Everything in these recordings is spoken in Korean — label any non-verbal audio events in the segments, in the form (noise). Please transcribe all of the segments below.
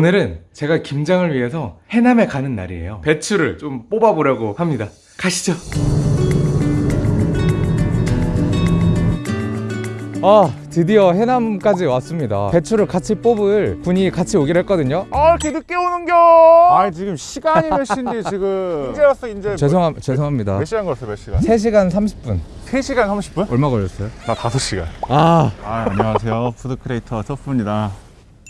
오늘은 제가 김장을 위해서 해남에 가는 날이에요. 배추를 좀 뽑아보려고 합니다. 가시죠. 아 드디어 해남까지 왔습니다. 배추를 같이 뽑을 분이 같이 오기로 했거든요. 아 이렇게 늦게 오는겨? (laughs) 아 지금 시간이 몇 시인데 지금. 이제 왔어 이제. 죄송함, 죄송합니다. 몇 시간 걸었어 몇 시간? 3시간 30분. 3시간 30분? 얼마 걸렸어요? 나 5시간. 아. 아 안녕하세요. food creator 서프입니다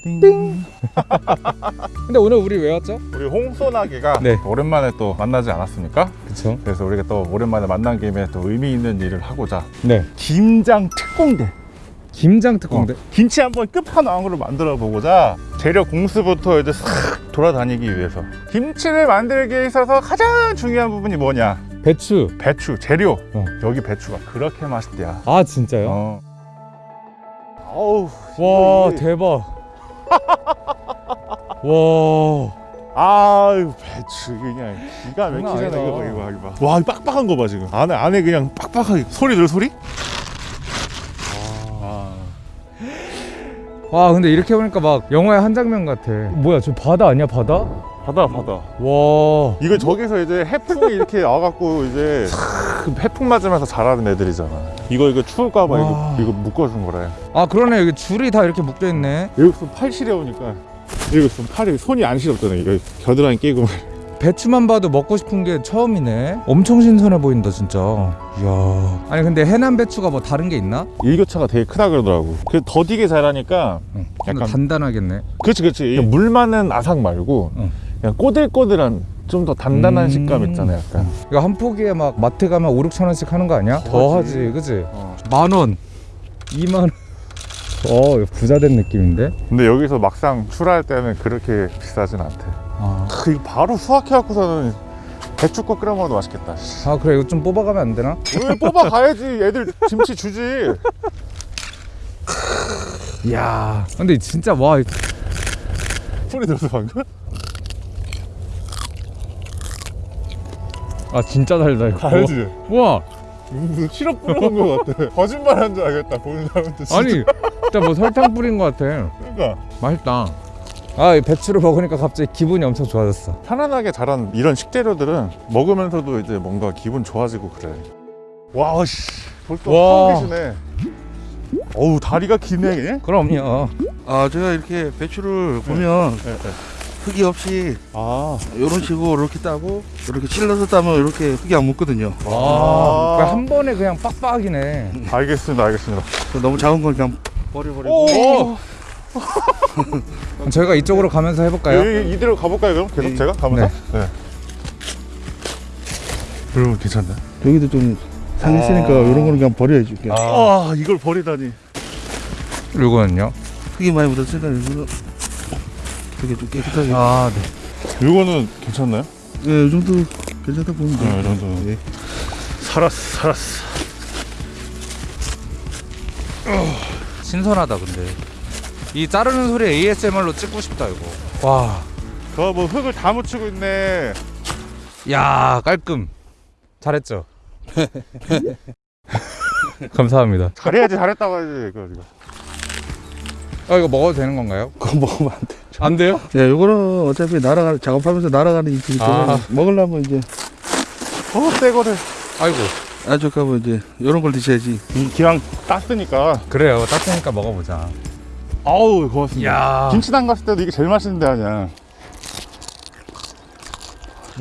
(laughs) 근데 오늘 우리 왜 왔죠? 우리 홍소나기가 네. 오랜만에 또 만나지 않았습니까? 그쵸 그래서 우리가 또 오랜만에 만난 김에 또 의미 있는 일을 하고자 네 김장 특공대 김장 특공대 어, 김치 한번 끝판왕으로 만들어 보고자 재료 공수부터 이제 싹 돌아다니기 위해서 김치를 만들기에 있어서 가장 중요한 부분이 뭐냐 배추 배추 재료 어. 여기 배추가 그렇게 맛있대야 아 진짜요? 어. 어우 와 대박 와 아유 배추 그냥 기가 막히잖아. 이거 봐 이거 봐 이거 봐. 와 이거 빡빡한 거 봐 지금 안에 안에 그냥 빡빡하게 소리 들 소리? 아. 와 근데 이렇게 보니까 막 영화의 한 장면 같아 뭐야 저 바다 아니야 바다? 바다 바다 와 이거 저기서 이제 해풍이 이렇게 와갖고 이제 그 해풍 맞으면서 자라는 애들이잖아 이거 이거 추울까봐 와. 이거 이거 묶어준 거래 아 그러네 여기 줄이 다 이렇게 묶여있네 여기 있으면 팔 시려우니까 여기 있으면 팔이 손이 안 시렵잖아 이거 겨드랑이 끼고 (laughs) 배추만 봐도 먹고 싶은 게 처음이네 엄청 신선해 보인다 진짜 이야 아니 근데 해남 배추가 뭐 다른 게 있나? 일교차가 되게 크다 그러더라고 그 더디게 자라니까 응. 약간- 단단하겠네 그렇지 그렇지 물 많은 아삭 말고 응. 그냥 꼬들꼬들한 좀 더 단단한 음. 식감 있잖아 약간 이거 한 포기에 막 마트 가면 5, 6천 원씩 하는 거 아니야? 더 하지. 하지 그지? 어. 만원 2만원 어 부자 된 느낌인데? 근데 여기서 막상 출하할 때는 그렇게 비싸진 않대 아, 크, 이거 바로 수확해 갖고서는 배추국 끓여 먹어도 맛있겠다 씨. 아 그래 이거 좀 뽑아가면 안 되나? 왜 뽑아가야지 애들 김치 주지 (laughs) 이야 근데 진짜 와 이- 소리 들었어 방금? 아 진짜 달다 이거 알지? 와 무슨 시럽 뿌려놓은 것 같아. 거짓말한 줄 알겠다 보는 사람한테 진짜. 아니 진짜 뭐 설탕 뿌린 것 같아. 그러니까. 맛있다. 아이 배추를 먹으니까 갑자기 기분이 엄청 좋아졌어. 편안하게 자란 이런 식재료들은 먹으면서도 이제 뭔가 기분 좋아지고 그래. 와씨. 벌써 와. 하고 계시네. 어우 다리가 기네 그럼요. 아 제가 이렇게 배추를 보면 네, 네. 흙이 없이 아, 이런 식으로 이렇게 따고 이렇게 찔러서 따면 이렇게 흙이 안 묻거든요. 아, 그한 번에 그냥 빡빡이네 알겠습니다 알겠습니다 그래서 너무 작은 건 그냥 버려버리고 저희가 (laughs) 이쪽으로 가면서 해볼까요? 여기 이대로 가볼까요 그럼? 계속 네. 제가 가면서? 네, 여러분 괜찮나? 여기도 좀 상했으니까 아. 이런 거는 그냥 버려야지. 그냥. 아, 이걸 버리다니 이거는요? 흙이 많이 묻었으니까 이거는 되게 좀 깨끗하게. 아 네. 이거는 괜찮나요? 예, 이 정도 괜찮다 보면 네, 이 돼요. 정도는 예. 살았어 살았어 신선하다 근데 이 자르는 소리 ASMR로 찍고 싶다 이거 와 저 뭐 흙을 다 묻히고 있네 야 깔끔 잘했죠? (laughs) (laughs) 감사합니다 잘해야지 잘했다고 해야지 이거 이거 아 이거 먹어도 되는 건가요? (laughs) 그거 먹으면 안 돼. 안 돼요? 예, 이거는 어차피 날아가 작업하면서 날아가는 이쪽이 아. 아. 먹으려면 이제 어 새 거를 아이고 아주까면 이제 이런 걸 드셔야지. 이 기왕 땄으니까 그래요 따뜻하니까 먹어보자 아우 고맙습니다 야 김치당 갔을 때도 이게 제일 맛있는데 아니야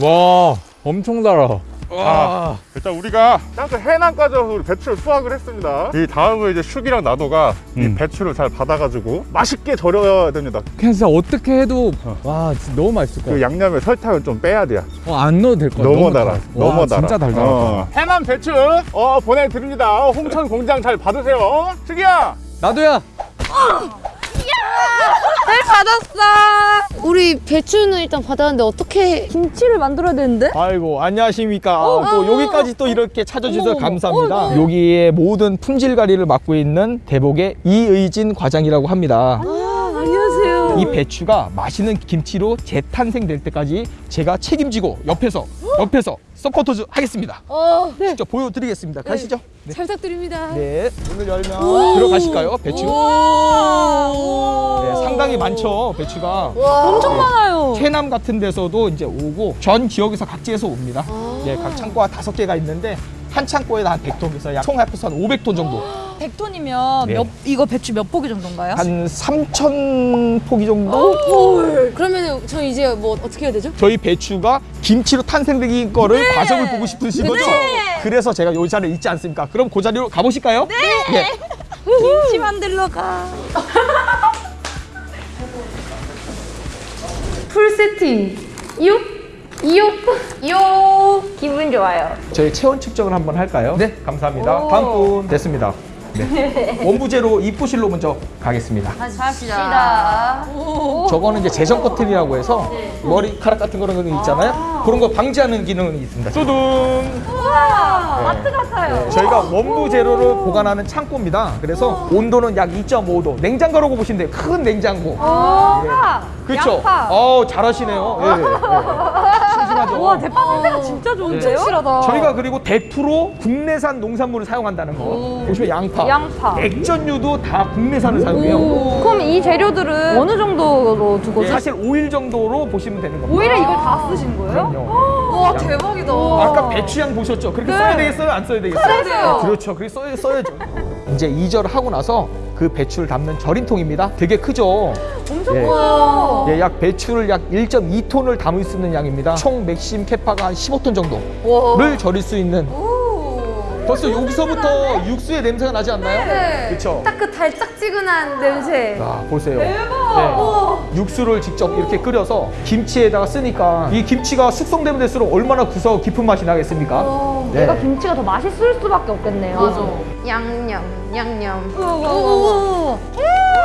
와 엄청 달아 와. 일단 우리가 땅끝 해남까지 와서 배추를 수확을 했습니다. 이 다음은 이제 슈기랑 나도가 이 음. 배추를 잘 받아가지고 맛있게 절여야 됩니다. 그냥 진짜 어떻게 해도 와 진짜 너무 맛있을 것그 같아 양념에 설탕을 좀 빼야 돼요. 어, 안 넣어도 될것 같아 너무 달아. 와, 너무 달아. 진짜 달달하다. 어. 해남 배추 어 보내드립니다. 어, 홍천 공장 잘 받으세요. 슈기야! 나도야 (laughs) 잘 받았어. 우리 배추는 일단 받았는데 어떻게 김치를 만들어야 되는데? 아이고 안녕하십니까 어, 또 어, 여기까지 또 이렇게 찾아주셔서 어머, 감사합니다 어머. 여기에 모든 품질관리를 맡고 있는 대복의 이의진 과장이라고 합니다 아 안녕하세요. 이 배추가 맛있는 김치로 재탄생될 때까지 제가 책임지고 옆에서 옆에서 서포터 하겠습니다. 어, 직접 보여드리겠습니다. 가시죠. 네. 잘 부탁드립니다. 네, 문을 열면 들어가실까요? 배추. 네, 상당히 많죠, 배추가. 엄청 많아요. 해남 같은 데서도 이제 오고 전 지역에서 각지에서 옵니다. 예, 각 창고가 다섯 개가 있는데 한 창고에다 한 100톤에서 약 총 합해서 한 500톤 정도. (gasps) 100톤이면 네. 몇, 이거 배추 몇 포기 정도인가요? 한 3천 포기 정도? 그러면 저 이제 뭐 어떻게 해야 되죠? 저희 배추가 김치로 탄생된 거를 과정을 보고 싶으신 거죠? 그래서 제가 이 자리에 있지 않습니까? 그럼 그 자리로 가보실까요? 네. 김치 만들러 가. (laughs) 풀 세팅. 이요? 이요? 이요? 기분 좋아요. 저희 체온 측정을 한번 할까요? 네, 감사합니다. 다음 분 됐습니다. 네. (laughs) 원부제로 이쁘실로 먼저 가겠습니다. 갑시다. 저거는 이제 재정 커튼이라고 해서 머리카락 같은 그런 거 있잖아요. 그런 거 방지하는 기능이 있습니다. 뚜둥. 우와, 마트 같아요. 네, 저희가 원부 재료를 보관하는 창고입니다. 그래서 온도는 약 2.5도. 냉장고라고 보시면 돼요. 큰 냉장고. 그렇죠. 양파. 어, 잘하시네요. 예, 예. 싱싱하죠. 와, 대파 냄새가 진짜 좋은데요? 확실하다. 저희가 그리고 100% 국내산 농산물을 사용한다는 거. 보시면 양파, 양파. 액젓류도 다 국내산을 사용해요. 그럼 이 재료들은 어느 정도로 두고 예, 쓰 사실 오일 정도로 보시면 되는 겁니다. 오히려 이걸 다 쓰신 거예요? 그럼요. 와 대박이다. 아까 배추향 보셨죠? 그렇게 써야 되겠어요? 안 써야 되겠어요? 써야 돼요. 그렇죠. 그렇게 써야, 써야죠. 이제 이절을 하고 나서 그 배추를 담는 절임통입니다. 되게 크죠? 엄청 예. 커요. 예, 약 배추를 약 1.2톤을 담을 수 있는 양입니다. 총 맥심 캐파가 한 15톤 정도를 절일 수 있는. 벌써 여기서부터 육수의 냄새가 나지 않나요? 네. 그렇죠. 딱 그 달짝지근한 냄새. 자, 보세요. 대박. 육수를 직접 이렇게 끓여서 김치에다가 쓰니까 이 김치가 숙성되면 될수록 얼마나 구서 깊은 맛이 나겠습니까? 네. 얘가 김치가 더 맛있을 수밖에 없겠네요. 맞아. 양념, 양념. 우와,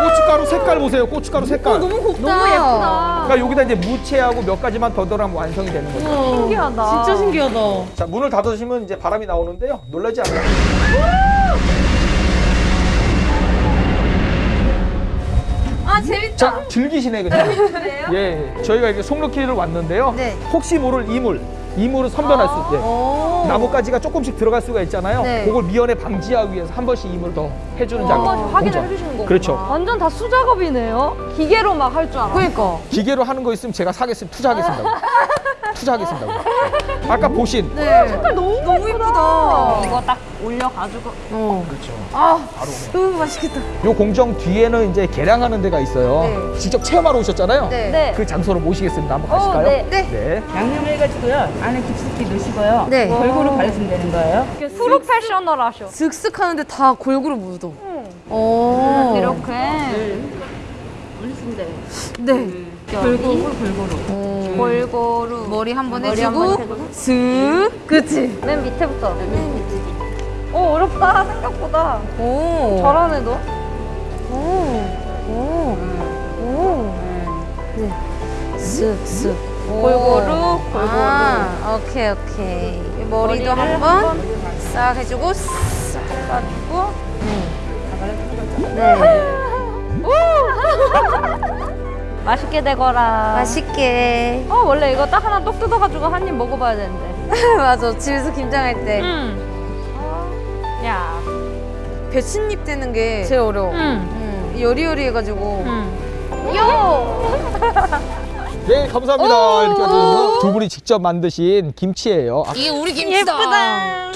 고춧가루 색깔 보세요. 고춧가루 색깔. 너무 곱다. 너무 예쁘다. 그러니까 여기다 이제 무채하고 몇 가지만 더 들어가면 완성이 되는 거죠. 신기하다. 진짜 신기하다. 자, 문을 닫으시면 이제 바람이 나오는데요. 놀라지 않아요. 아 재밌다. 자, 즐기시네 그냥. 예, 저희가 이제 송로키를 왔는데요. 네. 혹시 모를 이물, 이물을 선별할 수 있게. 오. 나뭇가지가 조금씩 들어갈 수가 있잖아요. 네. 그걸 미연에 방지하기 위해서 한 번씩 이물을 더 해주는 작업. 한 번씩 확인을. 해주시는 거구나. 그렇죠. 완전 다 수작업이네요. 기계로 막 할 줄 알아. 그러니까. 기계로 하는 거 있으면 제가 사겠습니다. 투자하겠습니다. (laughs) 투자하겠습니다. 아까 보신 네. 색깔 너무, 너무 예쁘다. 이거 딱 올려가지고. 어. 그렇죠. 아, 너무 맛있겠다. 요 공정 뒤에는 이제 계량하는 데가 있어요. 네. 직접 체험하러 오셨잖아요. 네. 네. 그 장소로 모시겠습니다. 한번 어, 가실까요? 네. 네. 양념해가지고요. 안에 깊숙이 넣으시고요. 네. 골고루 바르시면 되는 거예요. 프로페셔널 하셔. 슥슥 하는데 다 골고루 묻어. 오. 이렇게. 올리시면 돼요. 네. 골고루, 골고루. 골고루. 머리 한 번 해주고, 한번. 슥. 그치? 맨 밑에부터. 오, 어렵다. 생각보다. 오. 잘하네, 너. 오. 오. 오. 네. 슥, 슥. 골고루, 골고루. 아, 오케이, 오케이. 이 머리도 머리를 한번 싹 해주고, 싹. 해가지고. 네. (laughs) 맛있게 되거라. 맛있게. 어, 원래 이거 딱 하나 똑 뜯어가지고 한 입 먹어봐야 되는데. (laughs) 맞아. 집에서 김장할 때. 음. 야. 배춧잎 떼는 게 제일 어려워. 음. 음. 여리여리 해가지고. 음. 요! (laughs) 네, 감사합니다. 이렇게 해서 두 분이 직접 만드신 김치예요. 아, 이게 우리 김치다. 예쁘다.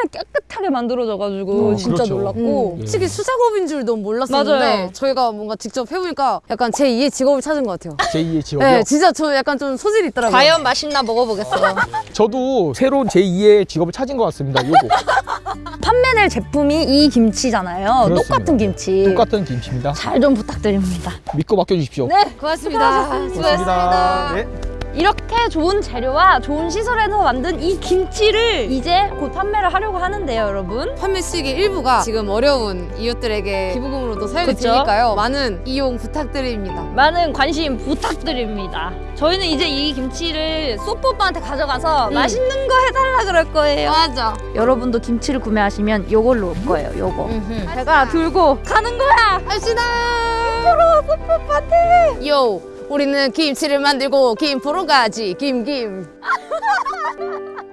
정말 깨끗하게 만들어져가지고 어, 진짜 그렇죠. 놀랐고. 음. 솔직히 수작업인 줄 너무 몰랐었는데 맞아요. 저희가 뭔가 직접 해보니까 약간 제 2의 직업을 찾은 것 같아요. 제 2의 지역이요. 네, 진짜 저 약간 좀 소질이 있더라고요. 과연 맛있나 먹어보겠어요. (laughs) 저도 새로운 제 2의 직업을 찾은 것 같습니다. 요거. (laughs) 판매될 제품이 이 김치잖아요. 그렇습니다. 똑같은 김치. 똑같은 김치입니다. 잘 좀 부탁드립니다. 믿고 맡겨주십시오. 네, 고맙습니다. 고맙습니다. 네. 이렇게 좋은 재료와 좋은 시설에서 만든 이 김치를 이제 곧 판매를 하려고 하는데요, 여러분. 판매 수익의 일부가 지금 어려운 이웃들에게 기부금으로도 사용이 그쵸? 되니까요. 많은 이용 부탁드립니다. 많은 관심 부탁드립니다. 저희는 이제 이 김치를 소뽀빠한테 가져가서 음. 맛있는 거 해달라 그럴 거예요. 맞아. 여러분도 김치를 구매하시면 요걸로 올 거예요, 요거. 음흠. 제가 들고 가는 거야! 갑시다. 프로 소프 파티. 요, 우리는 김치를 만들고 김 보러 가지. 김김. (laughs)